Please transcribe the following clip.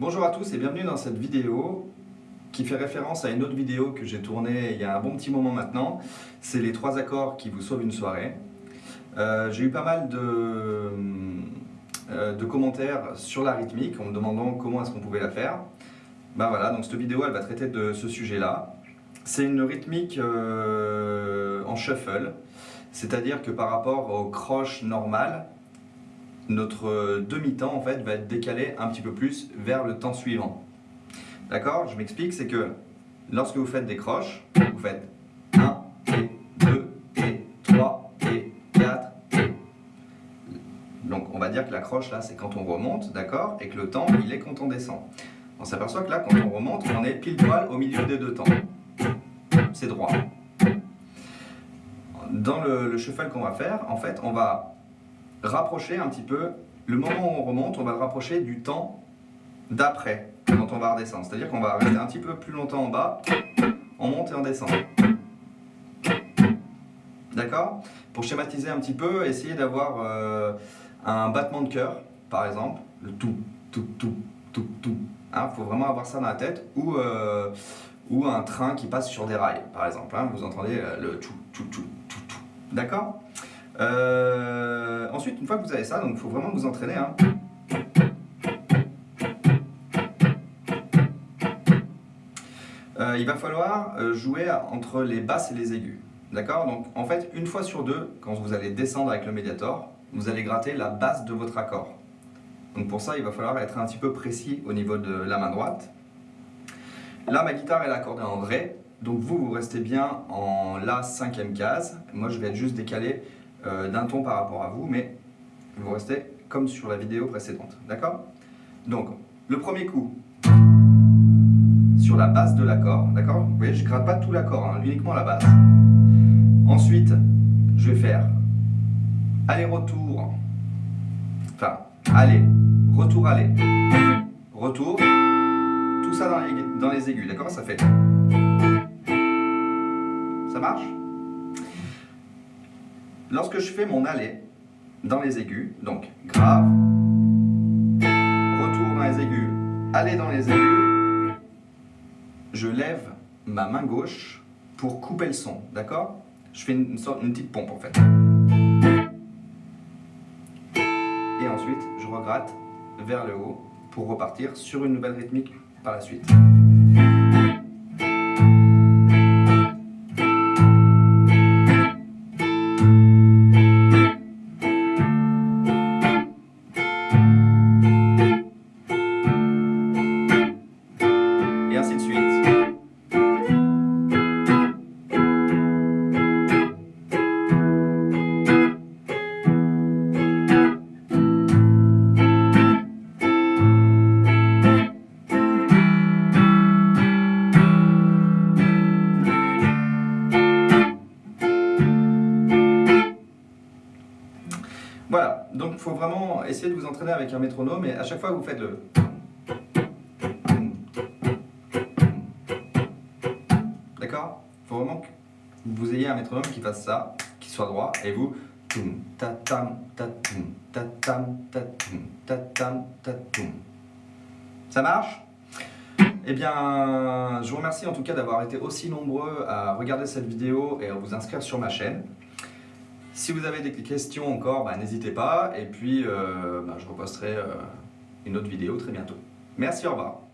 Bonjour à tous et bienvenue dans cette vidéo qui fait référence à une autre vidéo que j'ai tournée il y a un bon petit moment maintenant. C'est les trois accords qui vous sauvent une soirée. Euh, j'ai eu pas mal de, euh, de, commentaires sur la rythmique en me demandant comment est-ce qu'on pouvait la faire. Ben voilà, donc cette vidéo elle va traiter de ce sujet-là. C'est une rythmique euh, en shuffle, c'est-à-dire que par rapport au croche normal, notre demi-temps en fait va être décalé un petit peu plus vers le temps suivant. D'accord? Je m'explique, c'est que lorsque vous faites des croches, vous faites 1 et 2 et 3 et 4 et... Donc on va dire que la croche là c'est quand on remonte, d'accord? Et que le temps il est quand on descend. On s'aperçoit que là quand on remonte, on est pile poil au milieu des deux temps. C'est droit. Dans le, le shuffle qu'on va faire, en fait on va rapprocher un petit peu, le moment où on remonte, on va le rapprocher du temps d'après, quand on va redescendre. C'est-à-dire qu'on va rester un petit peu plus longtemps en bas, on monte et on descend. D'accord? Pour schématiser un petit peu, essayez d'avoir euh, un battement de cœur, par exemple, le tout, tout, tout, tout, tout. Il hein, faut vraiment avoir ça dans la tête, ou, euh, ou un train qui passe sur des rails, par exemple. Hein, vous entendez euh, le tout, tout, tout, tout, tout. D'accord? Euh, ensuite, une fois que vous avez ça, il faut vraiment vous entraîner. Hein. Euh, il va falloir euh, jouer entre les basses et les aigus. D'accord? Donc en fait, une fois sur deux, quand vous allez descendre avec le médiator, vous allez gratter la basse de votre accord. Donc pour ça, il va falloir être un petit peu précis au niveau de la main droite. Là, ma guitare est accordée en Ré, donc vous, vous restez bien en La cinquième case. Moi, je vais être juste décalé d'un ton par rapport à vous, mais vous restez comme sur la vidéo précédente, d'accord? Donc, le premier coup, sur la base de l'accord, d'accord? Vous voyez, je ne gratte pas tout l'accord, hein, uniquement la base. Ensuite, je vais faire aller-retour, enfin, aller, retour, aller, retour, tout ça dans les, dans les aigus, d'accord? Ça fait... Ça marche? Lorsque je fais mon aller dans les aigus, donc grave, retour dans les aigus, aller dans les aigus, je lève ma main gauche pour couper le son, d'accord? Je fais une, sorte, une petite pompe en fait. Et ensuite, je regratte vers le haut pour repartir sur une nouvelle rythmique par la suite. Voilà, donc il faut vraiment essayer de vous entraîner avec un métronome et à chaque fois vous faites le... D'accord? Il faut vraiment que vous ayez un métronome qui fasse ça, qui soit droit, et vous... Ça marche? Eh bien, je vous remercie en tout cas d'avoir été aussi nombreux à regarder cette vidéo et à vous inscrire sur ma chaîne. Si vous avez des questions encore, bah, n'hésitez pas. Et puis, euh, bah, je reposterai euh, une autre vidéo très bientôt. Merci, au revoir.